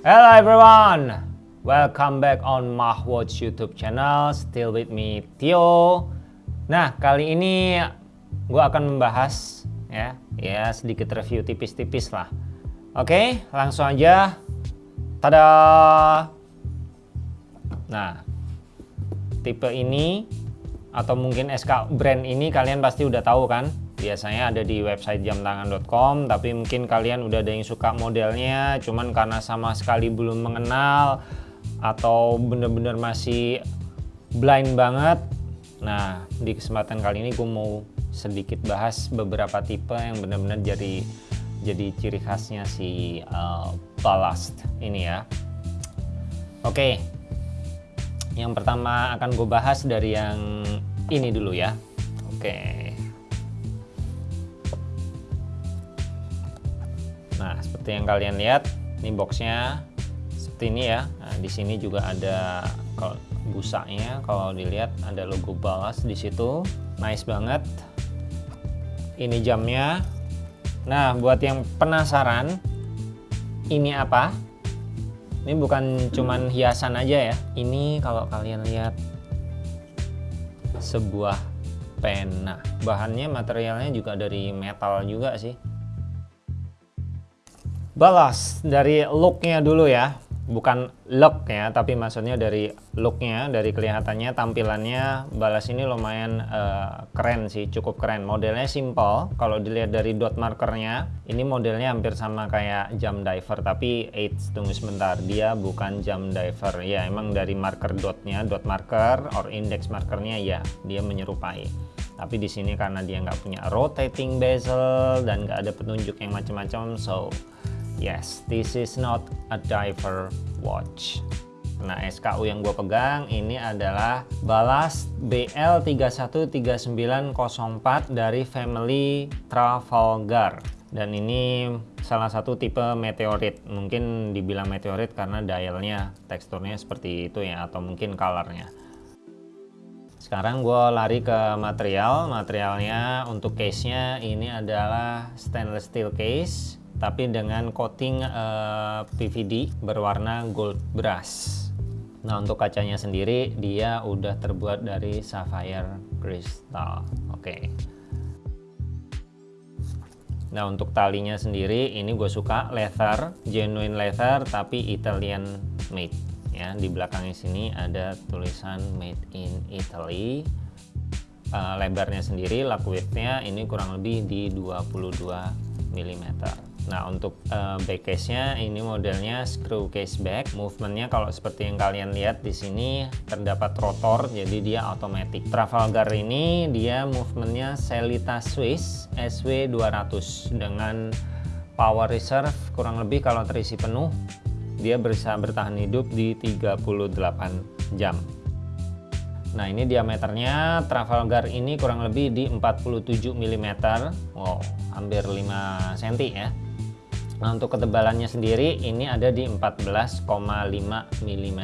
Hello everyone, welcome back on Mahwatch YouTube channel. Still with me Tio. Nah kali ini gue akan membahas ya, ya sedikit review tipis-tipis lah. Oke, langsung aja. Tada. Nah, tipe ini atau mungkin SK brand ini kalian pasti udah tahu kan? biasanya ada di website jamtangan.com tapi mungkin kalian udah ada yang suka modelnya cuman karena sama sekali belum mengenal atau bener-bener masih blind banget nah di kesempatan kali ini gue mau sedikit bahas beberapa tipe yang benar-benar jadi jadi ciri khasnya si uh, ballast ini ya oke yang pertama akan gue bahas dari yang ini dulu ya oke Nah, seperti yang kalian lihat, ini boxnya seperti ini ya. Nah, di sini juga ada kalau busanya, kalau dilihat ada logo balas di situ. Nice banget. Ini jamnya. Nah, buat yang penasaran, ini apa? Ini bukan cuman hiasan aja ya. Ini kalau kalian lihat sebuah pena. Bahannya materialnya juga dari metal juga sih balas dari looknya dulu ya bukan look ya tapi maksudnya dari looknya dari kelihatannya tampilannya balas ini lumayan uh, keren sih cukup keren. Modelnya simple kalau dilihat dari dot markernya ini modelnya hampir sama kayak jam diver tapi eits tunggu sebentar dia bukan jam diver. Ya emang dari marker dotnya dot marker or index markernya ya dia menyerupai. Tapi di sini karena dia nggak punya rotating bezel dan nggak ada petunjuk yang macam-macam so Yes, this is not a diver watch. Nah, SKU yang gue pegang ini adalah Balas BL313904 dari family Trafalgar. Dan ini salah satu tipe meteorit. Mungkin dibilang meteorit karena dialnya, teksturnya seperti itu ya, atau mungkin colornya. Sekarang gue lari ke material. Materialnya untuk case-nya ini adalah stainless steel case tapi dengan coating uh, eh, PVD berwarna gold brass. Nah untuk kacanya sendiri dia udah terbuat dari sapphire crystal. Oke. Okay. Nah untuk talinya sendiri ini gue suka leather, genuine leather tapi Italian made. Ya di belakangnya sini ada tulisan made in Italy. Uh, lebarnya sendiri, widthnya ini kurang lebih di 22 mm. Nah untuk uh, back case-nya ini modelnya screw case back. Movementnya kalau seperti yang kalian lihat di sini terdapat rotor, jadi dia otomatis. Trafalgar ini dia movementnya Selita Swiss SW200 dengan power reserve kurang lebih kalau terisi penuh dia bisa bertahan hidup di 38 jam. Nah ini diameternya Trafalgar ini kurang lebih di 47 mm. Wow, hampir 5 cm ya. Nah untuk ketebalannya sendiri ini ada di 14,5 mm.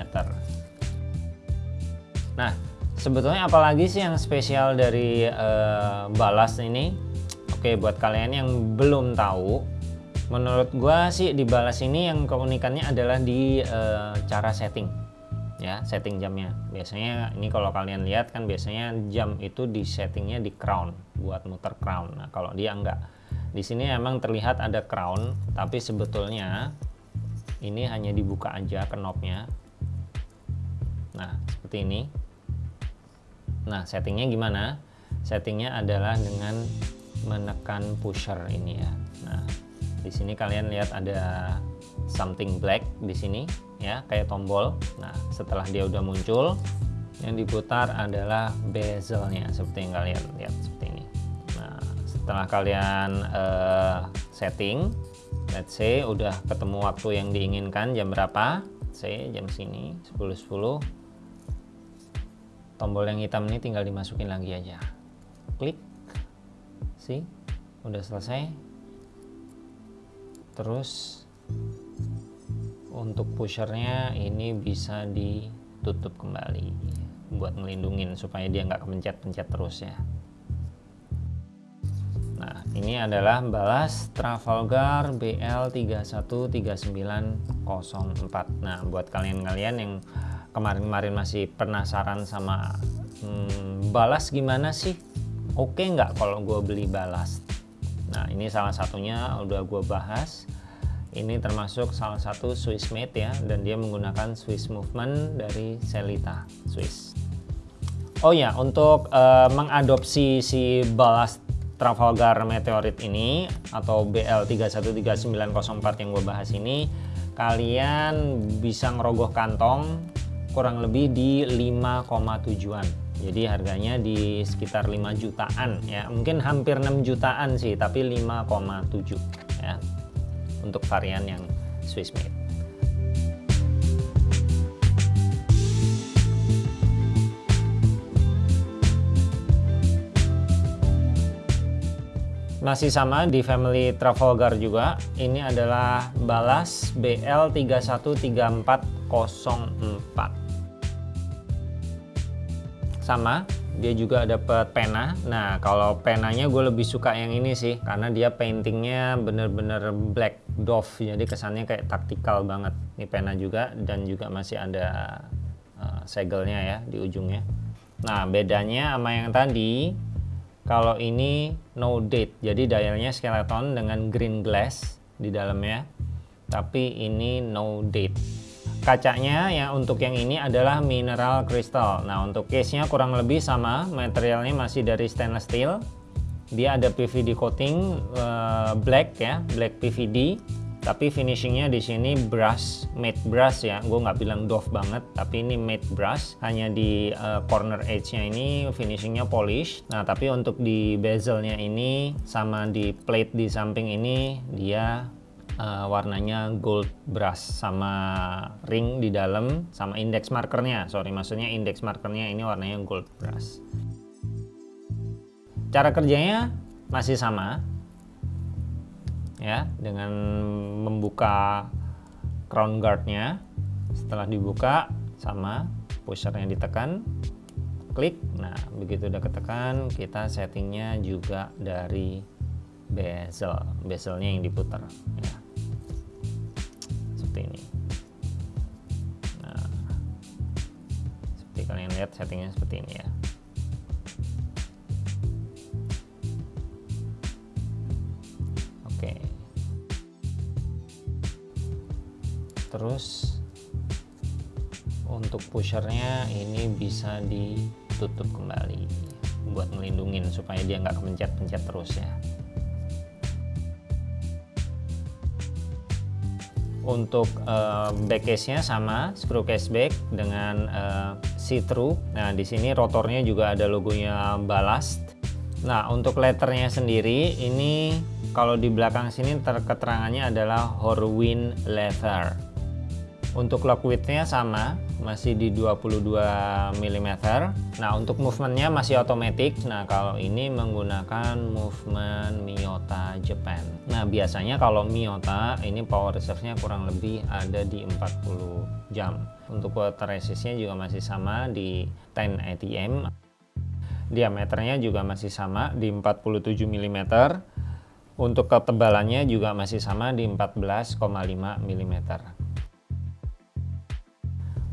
Nah sebetulnya apalagi sih yang spesial dari uh, balas ini? Oke buat kalian yang belum tahu, menurut gua sih di balas ini yang keunikannya adalah di uh, cara setting ya setting jamnya biasanya ini kalau kalian lihat kan biasanya jam itu di settingnya di crown buat muter crown nah kalau dia enggak di sini emang terlihat ada crown, tapi sebetulnya ini hanya dibuka aja knobnya. Nah, seperti ini. Nah, settingnya gimana? Settingnya adalah dengan menekan pusher ini ya. Nah, di sini kalian lihat ada something black di sini ya, kayak tombol. Nah, setelah dia udah muncul, yang diputar adalah bezelnya seperti yang kalian lihat setelah kalian uh, setting let's say udah ketemu waktu yang diinginkan jam berapa? Saya jam sini 10.10 10. tombol yang hitam ini tinggal dimasukin lagi aja. Klik. Sih udah selesai. Terus untuk pushernya ini bisa ditutup kembali buat ngelindungin supaya dia nggak kepencet-pencet terus ya ini adalah balas Trafalgar BL313904 nah buat kalian-kalian yang kemarin-kemarin masih penasaran sama hmm, balas gimana sih? Oke nggak kalau gue beli balas? Nah ini salah satunya udah gue bahas. Ini termasuk salah satu Swiss made ya dan dia menggunakan Swiss movement dari Selita Swiss. Oh ya untuk uh, mengadopsi si ballast Trafalgar Meteorit ini atau BL313904 yang gue bahas ini kalian bisa ngerogoh kantong kurang lebih di 5,7an jadi harganya di sekitar 5 jutaan ya mungkin hampir 6 jutaan sih tapi 5,7 ya untuk varian yang Swiss made. Masih sama di family Trafalgar juga. Ini adalah balas BL313404. Sama, dia juga dapat pena nah kalau penanya gue lebih suka yang ini sih karena dia paintingnya bener-bener black dove jadi kesannya kayak taktikal banget ini pena juga dan juga masih ada uh, segelnya ya di ujungnya nah bedanya sama yang tadi kalau ini no date jadi dialnya skeleton dengan green glass di dalamnya tapi ini no date Kacanya yang untuk yang ini adalah mineral crystal. Nah untuk case-nya kurang lebih sama, materialnya masih dari stainless steel. Dia ada PVD coating uh, black ya, black PVD. Tapi finishingnya di sini brush, matte brush ya. Gue nggak bilang doff banget, tapi ini matte brush. Hanya di uh, corner edge-nya ini finishingnya polish. Nah tapi untuk di bezelnya ini sama di plate di samping ini dia uh, warnanya gold brush sama ring di dalam sama index markernya sorry maksudnya index markernya ini warnanya gold brush cara kerjanya masih sama ya dengan membuka crown guardnya. Setelah dibuka sama pushernya ditekan klik. Nah begitu udah ketekan kita settingnya juga dari bezel. Bezelnya yang diputar ya. Seperti ini. Nah seperti kalian lihat settingnya seperti ini ya terus untuk pushernya ini bisa ditutup kembali buat ngelindungin supaya dia nggak kepencet-pencet terus ya untuk uh, back case-nya sama screw case back dengan uh, see-through. Nah, di sini rotornya juga ada logonya Ballast. Nah, untuk letternya sendiri ini kalau di belakang sini terketerangannya adalah Horwin leather. Untuk lock width-nya sama, masih di 22 mm. Nah, untuk movementnya masih otomatis. Nah, kalau ini menggunakan movement Miyota Japan. Nah, biasanya kalau Miyota ini power reserve-nya kurang lebih ada di 40 jam. Untuk water resist-nya juga masih sama di 10 ATM. Diameternya juga masih sama di 47 mm. Untuk ketebalannya juga masih sama di 14,5 mm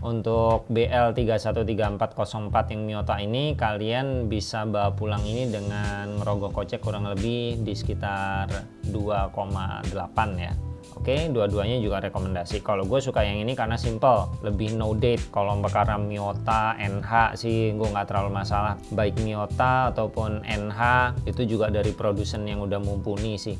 untuk BL313404 yang Miyota ini kalian bisa bawa pulang ini dengan merogoh kocek kurang lebih di sekitar 2,8 ya Oke, dua-duanya juga rekomendasi. Kalau gue suka yang ini karena simple, lebih no date. Kalau perkara Miyota, NH sih gue nggak terlalu masalah. Baik Miyota ataupun NH itu juga dari produsen yang udah mumpuni sih.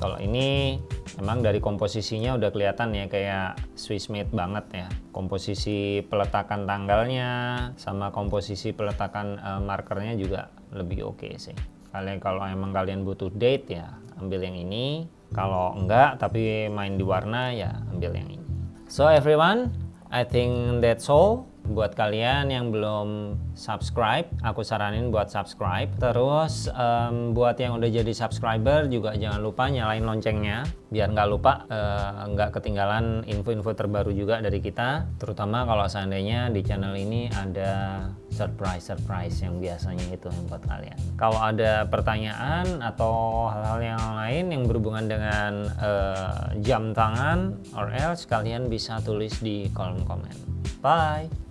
Kalau ini memang dari komposisinya udah kelihatan ya kayak Swiss made banget ya. Komposisi peletakan tanggalnya sama komposisi peletakan uh, markernya juga lebih oke okay sih. Kalian kalau emang kalian butuh date ya ambil yang ini. Kalau enggak tapi main di warna ya ambil yang ini. So everyone, I think that's all buat kalian yang belum subscribe aku saranin buat subscribe. Terus um, buat yang udah jadi subscriber juga jangan lupa nyalain loncengnya biar nggak lupa uh, nggak ketinggalan info-info terbaru juga dari kita. Terutama kalau seandainya di channel ini ada surprise-surprise yang biasanya itu buat kalian. Kalau ada pertanyaan atau hal-hal yang lain yang berhubungan dengan uh, jam tangan or else kalian bisa tulis di kolom komen. Bye